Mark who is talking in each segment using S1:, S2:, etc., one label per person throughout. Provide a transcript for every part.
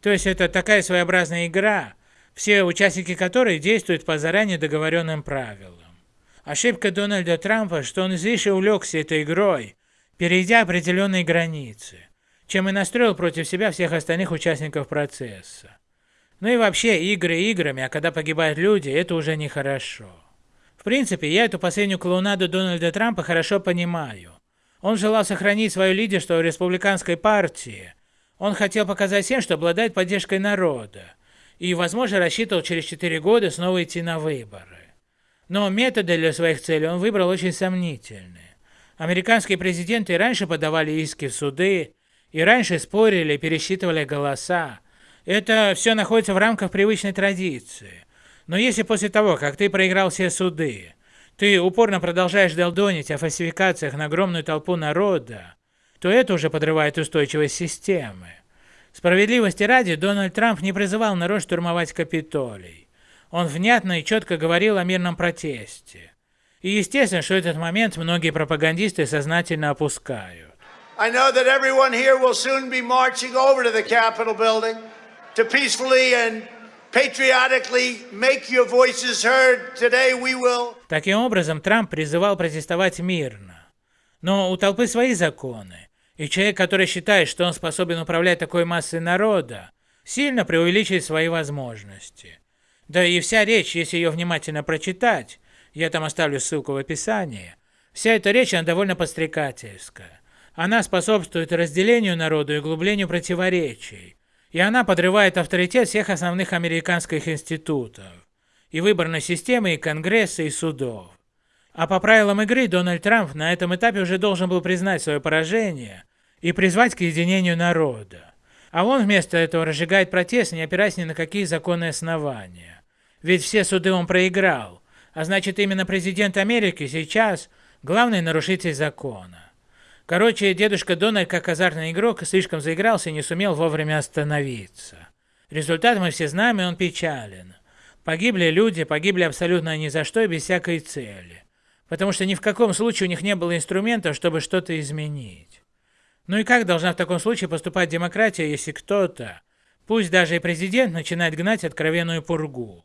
S1: То есть это такая своеобразная игра, все участники которой действуют по заранее договоренным правилам. Ошибка Дональда Трампа, что он излишне увлекся этой игрой, перейдя определенные границы, чем и настроил против себя всех остальных участников процесса. Ну и вообще, игры играми, а когда погибают люди, это уже нехорошо. В принципе, я эту последнюю клоунаду Дональда Трампа хорошо понимаю. Он желал сохранить свое лидерство в республиканской партии. Он хотел показать всем, что обладает поддержкой народа. И, возможно, рассчитывал через 4 года снова идти на выборы. Но методы для своих целей он выбрал очень сомнительные. Американские президенты раньше подавали иски в суды, и раньше спорили, пересчитывали голоса. Это все находится в рамках привычной традиции. Но если после того, как ты проиграл все суды, ты упорно продолжаешь долдонить о фальсификациях на огромную толпу народа, то это уже подрывает устойчивость системы. Справедливости ради, Дональд Трамп не призывал народ штурмовать Капитолий. Он внятно и четко говорил о мирном протесте. И естественно, что этот момент многие пропагандисты сознательно опускают. I know that everyone here will soon be marching over to the Capitol building to peacefully and patriotically make your voices heard. Today we will... Таким образом, Трамп призывал протестовать мирно. Но у толпы свои законы. И человек, который считает, что он способен управлять такой массой народа, сильно преувеличивает свои возможности. Да и вся речь, если ее внимательно прочитать, я там оставлю ссылку в описании, вся эта речь, она довольно подстрекательская. Она способствует разделению народа и углублению противоречий, и она подрывает авторитет всех основных американских институтов, и выборной системы, и Конгресса, и судов. А по правилам игры Дональд Трамп на этом этапе уже должен был признать свое поражение и призвать к единению народа. А он вместо этого разжигает протест, не опираясь ни на какие законные основания. Ведь все суды он проиграл, а значит именно президент Америки сейчас главный нарушитель закона. Короче, дедушка Дональд, как азартный игрок, слишком заигрался и не сумел вовремя остановиться. Результат мы все знаем, и он печален. Погибли люди, погибли абсолютно ни за что и без всякой цели. Потому что ни в каком случае у них не было инструментов, чтобы что-то изменить. Ну и как должна в таком случае поступать демократия, если кто-то, пусть даже и президент, начинает гнать откровенную пургу?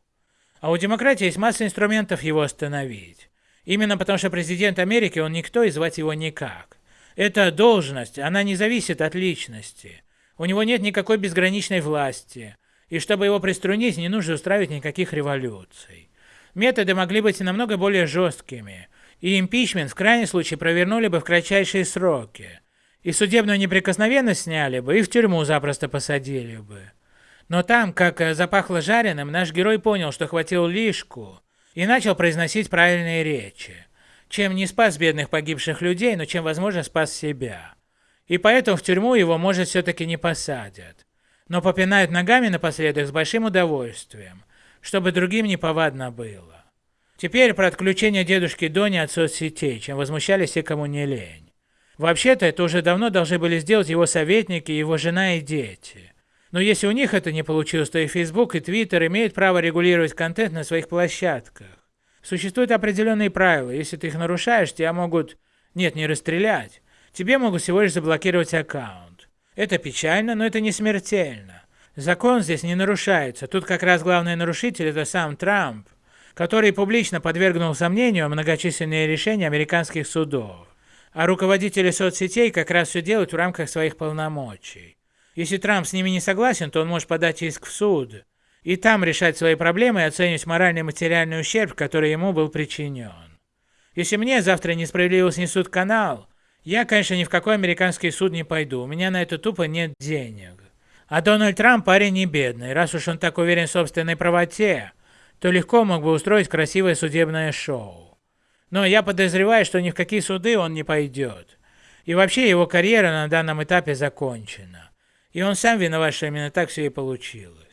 S1: А у демократии есть масса инструментов его остановить. Именно потому что президент Америки, он никто и звать его никак. Эта должность, она не зависит от личности. У него нет никакой безграничной власти. И чтобы его приструнить, не нужно устраивать никаких революций. Методы могли быть намного более жесткими. И импичмент в крайнем случае провернули бы в кратчайшие сроки. И судебную неприкосновенность сняли бы, и в тюрьму запросто посадили бы. Но там, как э, запахло жареным, наш герой понял, что хватил лишку, и начал произносить правильные речи чем не спас бедных погибших людей, но чем, возможно, спас себя. И поэтому в тюрьму его, может, все-таки не посадят. Но попинают ногами напоследок с большим удовольствием, чтобы другим не повадно было. Теперь про отключение дедушки Дони от соцсетей, чем возмущались все, кому не лень. Вообще-то это уже давно должны были сделать его советники, его жена и дети. Но если у них это не получилось, то и Facebook, и Twitter имеют право регулировать контент на своих площадках. Существуют определенные правила, если ты их нарушаешь, тебя могут, нет, не расстрелять, тебе могут всего лишь заблокировать аккаунт. Это печально, но это не смертельно. Закон здесь не нарушается, тут как раз главный нарушитель это сам Трамп, который публично подвергнул сомнению многочисленные решения американских судов. А руководители соцсетей как раз все делают в рамках своих полномочий. Если Трамп с ними не согласен, то он может подать иск в суд, и там решать свои проблемы и оценивать моральный и материальный ущерб, который ему был причинен. Если мне завтра несправедливо снесут канал, я, конечно, ни в какой американский суд не пойду, у меня на это тупо нет денег. А Дональд Трамп парень не бедный, раз уж он так уверен в собственной правоте, то легко мог бы устроить красивое судебное шоу. Но я подозреваю, что ни в какие суды он не пойдет. И вообще его карьера на данном этапе закончена. И он сам виноват, что именно так все и получилось.